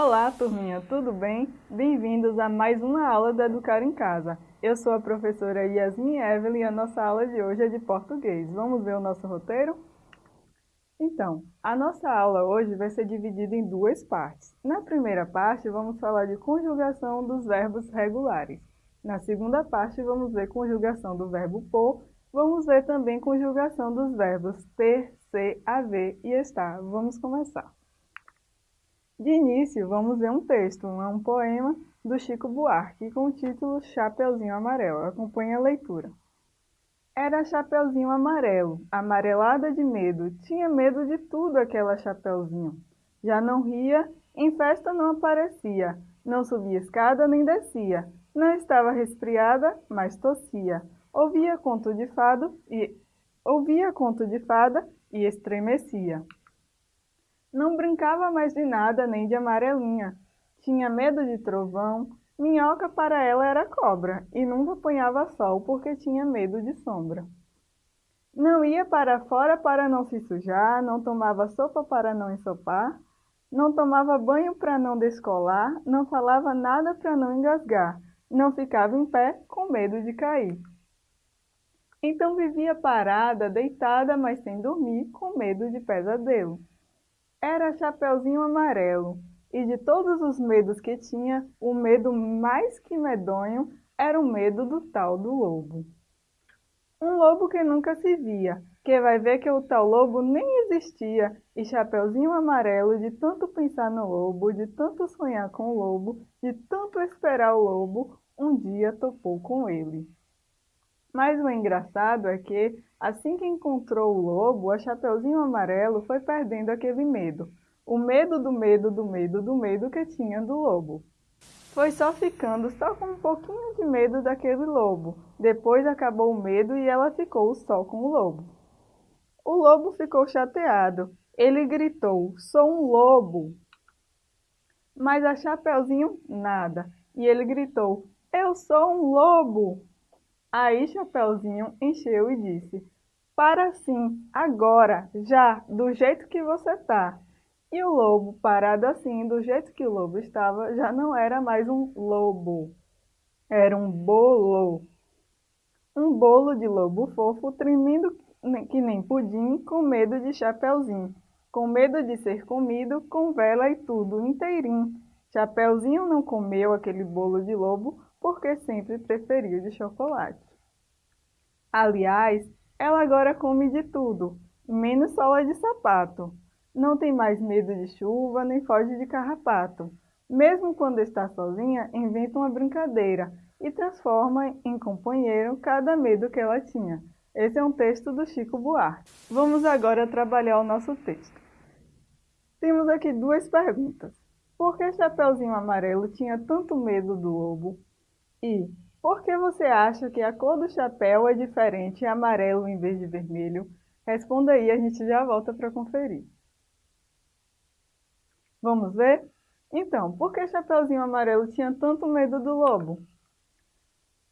Olá, turminha, tudo bem? Bem-vindos a mais uma aula do Educar em Casa. Eu sou a professora Yasmin Evelyn e a nossa aula de hoje é de português. Vamos ver o nosso roteiro? Então, a nossa aula hoje vai ser dividida em duas partes. Na primeira parte, vamos falar de conjugação dos verbos regulares. Na segunda parte, vamos ver conjugação do verbo por. Vamos ver também conjugação dos verbos ter, ser, haver e estar. Vamos começar. De início, vamos ver um texto, um poema do Chico Buarque, com o título Chapeuzinho Amarelo. Acompanhe a leitura. Era Chapeuzinho amarelo, amarelada de medo, tinha medo de tudo aquela Chapeuzinho. Já não ria, em festa não aparecia, não subia escada nem descia, não estava resfriada, mas tossia. Ouvia conto de fado e ouvia conto de fada e estremecia. Não brincava mais de nada nem de amarelinha. Tinha medo de trovão. Minhoca para ela era cobra e nunca apanhava sol porque tinha medo de sombra. Não ia para fora para não se sujar, não tomava sopa para não ensopar, não tomava banho para não descolar, não falava nada para não engasgar, não ficava em pé com medo de cair. Então vivia parada, deitada, mas sem dormir, com medo de pesadelo. Era Chapeuzinho Amarelo, e de todos os medos que tinha, o medo mais que medonho era o medo do tal do lobo. Um lobo que nunca se via, que vai ver que o tal lobo nem existia, e Chapeuzinho Amarelo, de tanto pensar no lobo, de tanto sonhar com o lobo, de tanto esperar o lobo, um dia topou com ele. Mas o engraçado é que, assim que encontrou o lobo, a Chapeuzinho Amarelo foi perdendo aquele medo. O medo do medo do medo do medo que tinha do lobo. Foi só ficando só com um pouquinho de medo daquele lobo. Depois acabou o medo e ela ficou só com o lobo. O lobo ficou chateado. Ele gritou, sou um lobo. Mas a Chapeuzinho, nada. E ele gritou, eu sou um lobo. Aí Chapeuzinho encheu e disse, para sim, agora, já, do jeito que você tá. E o lobo, parado assim, do jeito que o lobo estava, já não era mais um lobo, era um bolo. Um bolo de lobo fofo, tremendo que nem pudim, com medo de Chapeuzinho, com medo de ser comido, com vela e tudo inteirinho. Chapeuzinho não comeu aquele bolo de lobo, porque sempre preferiu de chocolate. Aliás, ela agora come de tudo, menos sola de sapato. Não tem mais medo de chuva, nem foge de carrapato. Mesmo quando está sozinha, inventa uma brincadeira e transforma em companheiro cada medo que ela tinha. Esse é um texto do Chico Buarque. Vamos agora trabalhar o nosso texto. Temos aqui duas perguntas. Por que Chapeuzinho Amarelo tinha tanto medo do lobo? E por que você acha que a cor do chapéu é diferente, é amarelo em vez de vermelho? Responda aí, a gente já volta para conferir. Vamos ver? Então, por que Chapeuzinho Amarelo tinha tanto medo do lobo?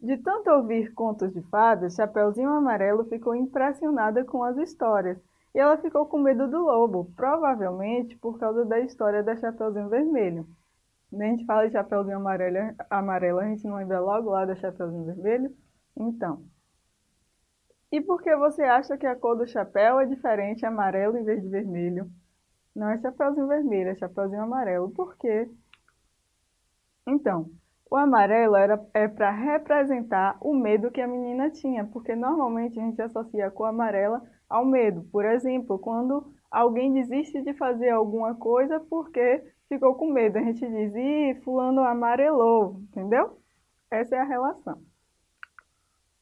De tanto ouvir contos de fadas, Chapeuzinho Amarelo ficou impressionada com as histórias e ela ficou com medo do lobo, provavelmente por causa da história da Chapeuzinho Vermelho. Quando a gente fala de Chapeuzinho amarelo, amarelo, a gente não lembra logo lá da Chapeuzinho Vermelho? Então. E por que você acha que a cor do chapéu é diferente, amarelo em vez de vermelho? Não é Chapeuzinho Vermelho, é Chapeuzinho Amarelo. Por quê? Então, o amarelo era, é para representar o medo que a menina tinha, porque normalmente a gente associa a cor amarela ao medo. Por exemplo, quando alguém desiste de fazer alguma coisa porque ficou com medo. A gente diz, ih, fulano amarelou, entendeu? Essa é a relação.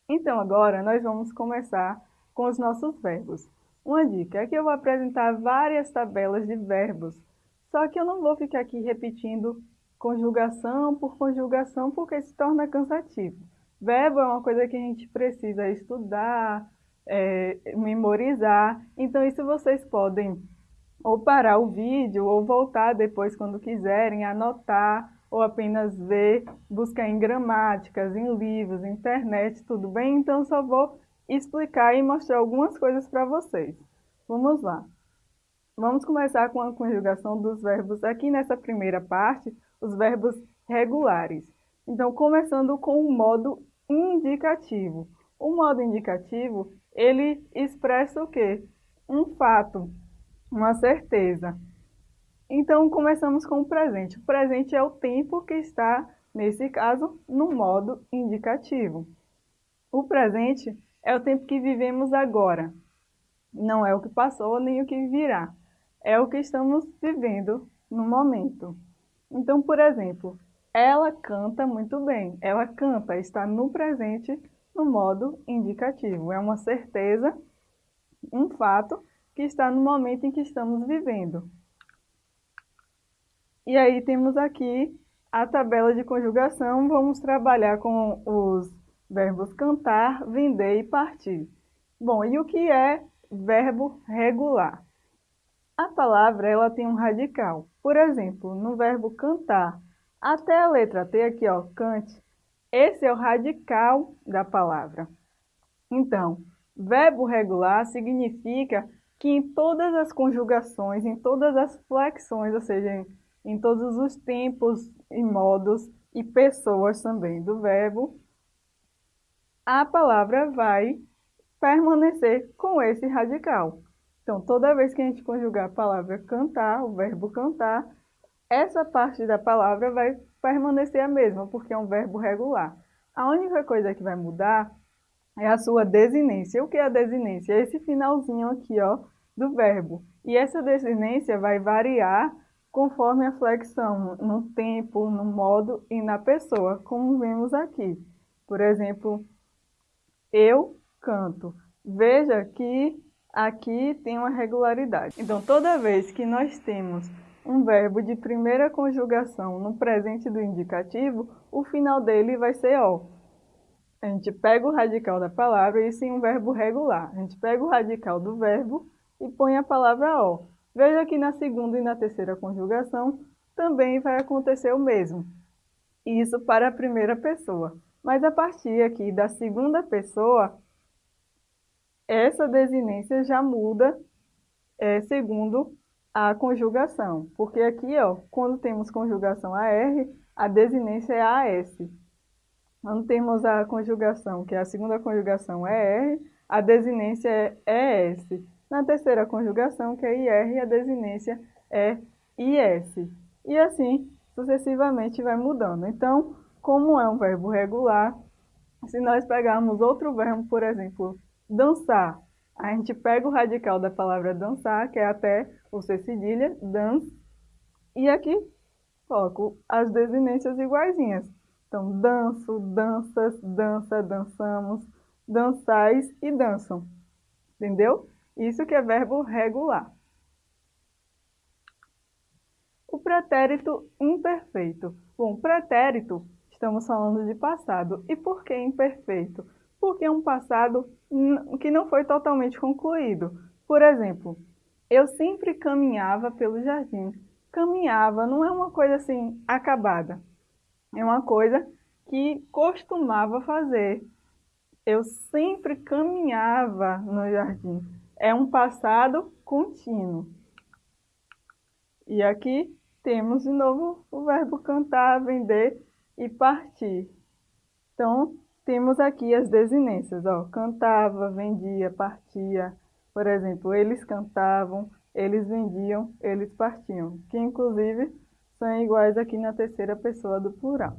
Então agora nós vamos começar com os nossos verbos. Uma dica, aqui eu vou apresentar várias tabelas de verbos, só que eu não vou ficar aqui repetindo conjugação por conjugação, porque se torna cansativo. Verbo é uma coisa que a gente precisa estudar, é, memorizar, então isso vocês podem ou parar o vídeo, ou voltar depois quando quiserem, anotar, ou apenas ver, buscar em gramáticas, em livros, internet, tudo bem? Então só vou explicar e mostrar algumas coisas para vocês. Vamos lá. Vamos começar com a conjugação dos verbos aqui nessa primeira parte, os verbos regulares. Então, começando com o modo indicativo. O modo indicativo, ele expressa o quê? Um fato, uma certeza. Então, começamos com o presente. O presente é o tempo que está, nesse caso, no modo indicativo. O presente é o tempo que vivemos agora. Não é o que passou nem o que virá é o que estamos vivendo no momento. Então, por exemplo, ela canta muito bem. Ela canta, está no presente no modo indicativo. É uma certeza, um fato que está no momento em que estamos vivendo. E aí temos aqui a tabela de conjugação. Vamos trabalhar com os verbos cantar, vender e partir. Bom, e o que é verbo regular? A palavra ela tem um radical. Por exemplo, no verbo cantar, até a letra T aqui, ó, cante, esse é o radical da palavra. Então, verbo regular significa que em todas as conjugações, em todas as flexões, ou seja, em, em todos os tempos e modos e pessoas também do verbo, a palavra vai permanecer com esse radical. Então, toda vez que a gente conjugar a palavra cantar, o verbo cantar, essa parte da palavra vai permanecer a mesma, porque é um verbo regular. A única coisa que vai mudar é a sua desinência. O que é a desinência? É esse finalzinho aqui, ó, do verbo. E essa desinência vai variar conforme a flexão, no tempo, no modo e na pessoa, como vemos aqui. Por exemplo, eu canto. Veja que aqui tem uma regularidade. Então, toda vez que nós temos um verbo de primeira conjugação no presente do indicativo, o final dele vai ser O. A gente pega o radical da palavra, isso em um verbo regular. A gente pega o radical do verbo e põe a palavra O. Veja que na segunda e na terceira conjugação também vai acontecer o mesmo. Isso para a primeira pessoa. Mas a partir aqui da segunda pessoa, essa desinência já muda é, segundo a conjugação. Porque aqui, ó, quando temos conjugação AR, a desinência é AS. Quando temos a conjugação, que é a segunda conjugação é R, a desinência é ES. Na terceira conjugação, que é IR, a desinência é IS. E assim, sucessivamente vai mudando. Então, como é um verbo regular, se nós pegarmos outro verbo, por exemplo, dançar. A gente pega o radical da palavra dançar, que é até o C cedilha, dans, e aqui coloco as desinências iguaizinhas. Então, danço, danças, dança, dançamos, dançais e dançam. Entendeu? Isso que é verbo regular. O pretérito imperfeito. Bom, pretérito, estamos falando de passado. E por que imperfeito? porque é um passado que não foi totalmente concluído. Por exemplo, eu sempre caminhava pelo jardim. Caminhava não é uma coisa assim acabada, é uma coisa que costumava fazer. Eu sempre caminhava no jardim. É um passado contínuo. E aqui temos de novo o verbo cantar, vender e partir. Então, temos aqui as desinências, ó, cantava, vendia, partia. Por exemplo, eles cantavam, eles vendiam, eles partiam, que inclusive são iguais aqui na terceira pessoa do plural.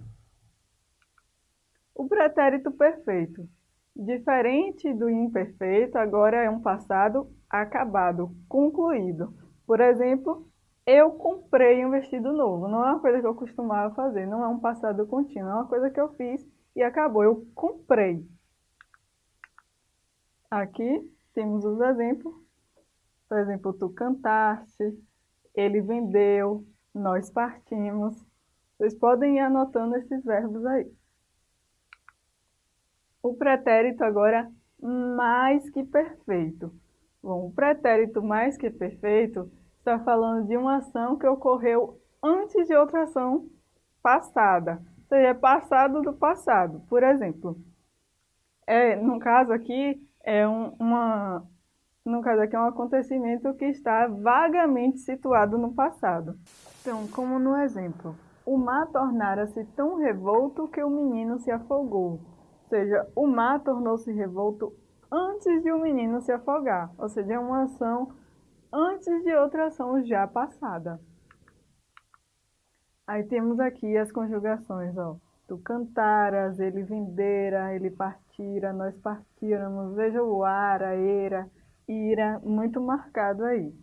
O pretérito perfeito. Diferente do imperfeito, agora é um passado acabado, concluído. Por exemplo, eu comprei um vestido novo. Não é uma coisa que eu costumava fazer, não é um passado contínuo, é uma coisa que eu fiz e acabou. Eu comprei. Aqui temos os exemplos. Por exemplo, tu cantaste, ele vendeu, nós partimos. Vocês podem ir anotando esses verbos aí. O pretérito agora mais que perfeito. Bom, o pretérito mais que perfeito está falando de uma ação que ocorreu antes de outra ação passada seja, passado do passado. Por exemplo, é, no caso aqui, é um, uma, No caso aqui é um acontecimento que está vagamente situado no passado. Então, como no exemplo, o mar tornara-se tão revolto que o menino se afogou. Ou seja, o mar tornou-se revolto antes de o menino se afogar. Ou seja, é uma ação antes de outra ação já passada. Aí temos aqui as conjugações, ó. Tu cantaras, ele vendera, ele partira, nós partíramos. Veja o ara, era, ira, muito marcado aí.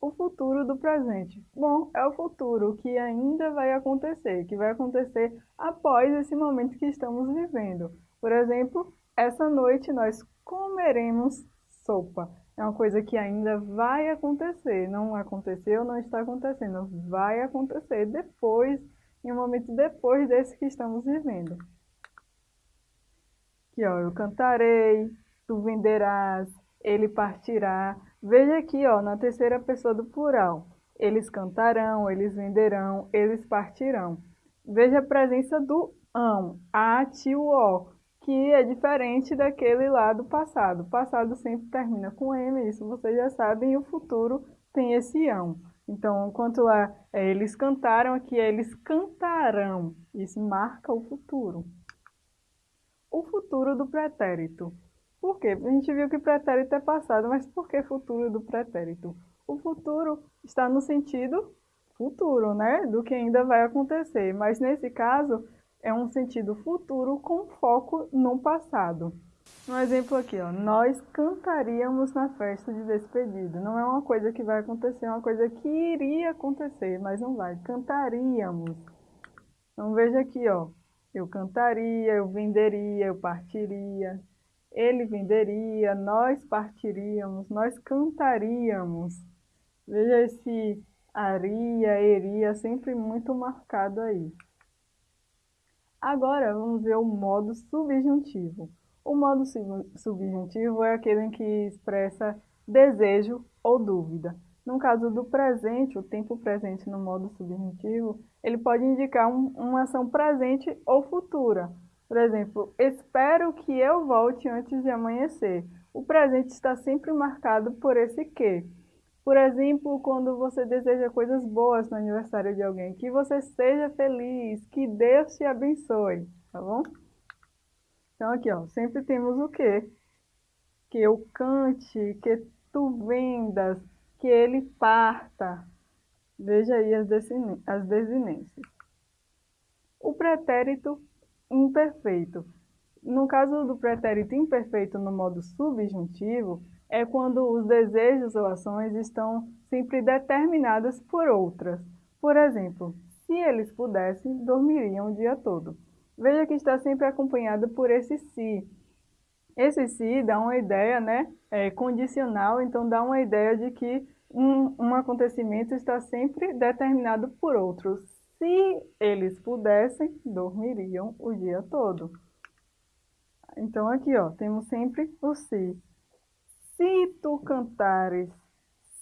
O futuro do presente. Bom, é o futuro que ainda vai acontecer, que vai acontecer após esse momento que estamos vivendo. Por exemplo, essa noite nós comeremos sopa é uma coisa que ainda vai acontecer. Não aconteceu, não está acontecendo. Vai acontecer depois, em um momento depois desse que estamos vivendo. Aqui, ó, eu cantarei, tu venderás, ele partirá. Veja aqui, ó, na terceira pessoa do plural. Eles cantarão, eles venderão, eles partirão. Veja a presença do ão, a, ti, o, o que é diferente daquele lá do passado. O passado sempre termina com M, isso vocês já sabem, e o futuro tem esse ão. Então, enquanto lá é, eles cantaram, aqui é eles cantarão. Isso marca o futuro. O futuro do pretérito. Por quê? A gente viu que pretérito é passado, mas por que futuro do pretérito? O futuro está no sentido futuro, né? Do que ainda vai acontecer. Mas nesse caso, é um sentido futuro com foco no passado. Um exemplo aqui, ó, nós cantaríamos na festa de despedida. Não é uma coisa que vai acontecer, é uma coisa que iria acontecer, mas não vai. Cantaríamos. Então veja aqui, ó, eu cantaria, eu venderia, eu partiria, ele venderia, nós partiríamos, nós cantaríamos. Veja esse aria, eria, sempre muito marcado aí. Agora vamos ver o modo subjuntivo. O modo subjuntivo é aquele em que expressa desejo ou dúvida. No caso do presente, o tempo presente no modo subjuntivo, ele pode indicar um, uma ação presente ou futura. Por exemplo, espero que eu volte antes de amanhecer. O presente está sempre marcado por esse que. Por exemplo, quando você deseja coisas boas no aniversário de alguém, que você seja feliz, que Deus te abençoe, tá bom? Então aqui, ó, sempre temos o quê? Que eu cante, que tu vendas, que ele parta. Veja aí as, as desinências. O pretérito imperfeito. No caso do pretérito imperfeito no modo subjuntivo, é quando os desejos ou ações estão sempre determinadas por outras. Por exemplo, se eles pudessem, dormiriam o dia todo. Veja que está sempre acompanhado por esse se. Esse se dá uma ideia né, é, condicional, então dá uma ideia de que um, um acontecimento está sempre determinado por outros. Se eles pudessem, dormiriam o dia todo. Então aqui ó, temos sempre o se se tu cantares,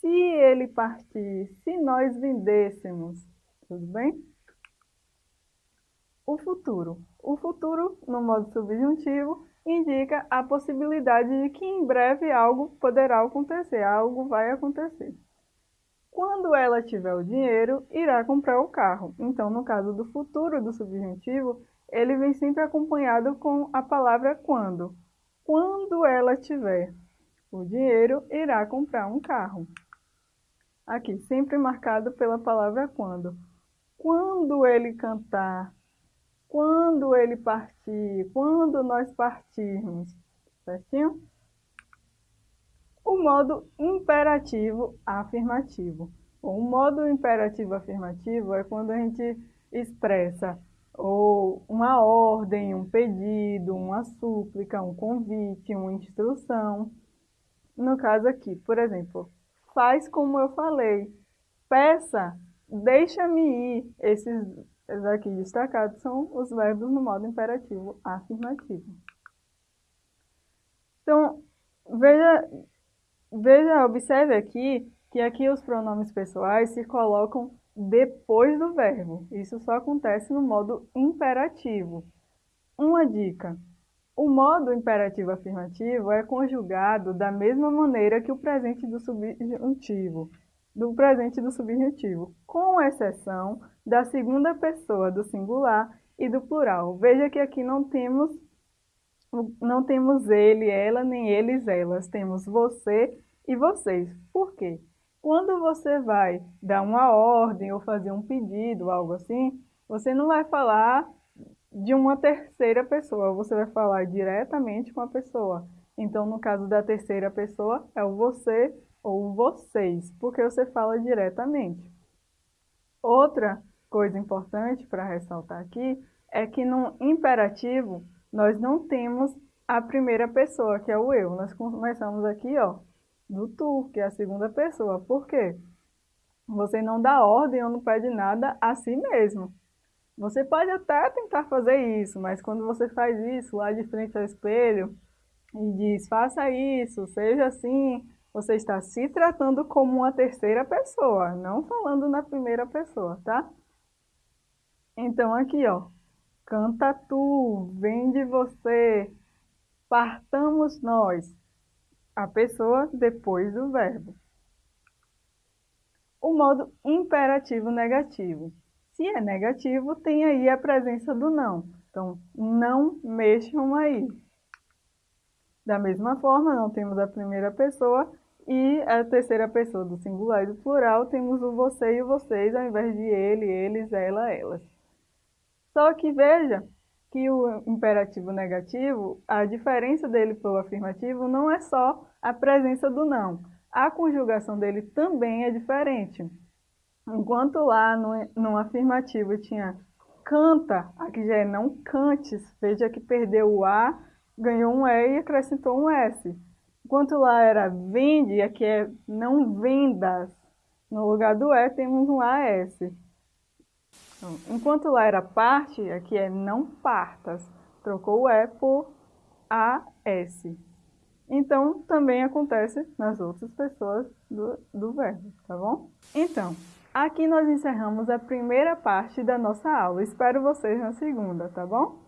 se ele partir, se nós vendêssemos, tudo bem? O futuro. O futuro, no modo subjuntivo, indica a possibilidade de que em breve algo poderá acontecer, algo vai acontecer. Quando ela tiver o dinheiro, irá comprar o carro. Então, no caso do futuro do subjuntivo, ele vem sempre acompanhado com a palavra quando. Quando ela tiver o dinheiro irá comprar um carro. Aqui, sempre marcado pela palavra quando. Quando ele cantar, quando ele partir, quando nós partirmos, certinho? O modo imperativo afirmativo. O modo imperativo afirmativo é quando a gente expressa ou uma ordem, um pedido, uma súplica, um convite, uma instrução. No caso aqui, por exemplo, faz como eu falei, peça, deixa-me ir. Esses aqui destacados são os verbos no modo imperativo afirmativo. Então, veja, veja, observe aqui que aqui os pronomes pessoais se colocam depois do verbo. Isso só acontece no modo imperativo. Uma dica. O modo imperativo afirmativo é conjugado da mesma maneira que o presente do subjuntivo, do presente do subjuntivo, com exceção da segunda pessoa do singular e do plural. Veja que aqui não temos não temos ele, ela, nem eles, elas. Temos você e vocês. Por quê? Quando você vai dar uma ordem ou fazer um pedido, algo assim, você não vai falar de uma terceira pessoa, você vai falar diretamente com a pessoa. Então, no caso da terceira pessoa, é o você ou vocês, porque você fala diretamente. Outra coisa importante para ressaltar aqui é que no imperativo nós não temos a primeira pessoa, que é o eu. Nós começamos aqui, ó, do tu, que é a segunda pessoa. Por quê? Você não dá ordem ou não pede nada a si mesmo. Você pode até tentar fazer isso, mas quando você faz isso lá de frente ao espelho e diz, faça isso, seja assim, você está se tratando como uma terceira pessoa, não falando na primeira pessoa, tá? Então aqui, ó, canta tu, vem de você, partamos nós, a pessoa depois do verbo. O modo imperativo negativo. Se é negativo, tem aí a presença do não. Então, não mexam aí. Da mesma forma, não temos a primeira pessoa e a terceira pessoa do singular e do plural, temos o você e o vocês, ao invés de ele, eles, ela, elas. Só que veja que o imperativo negativo, a diferença dele para o afirmativo não é só a presença do não. A conjugação dele também é diferente. Enquanto lá no, no afirmativo tinha canta, aqui já é não cantes, veja que perdeu o A, ganhou um E e acrescentou um S. Enquanto lá era vende, aqui é não vendas, no lugar do E temos um AS. Então, enquanto lá era parte, aqui é não partas, trocou o E por AS. Então, também acontece nas outras pessoas do, do verbo, tá bom? Então, aqui nós encerramos a primeira parte da nossa aula. Espero vocês na segunda, tá bom?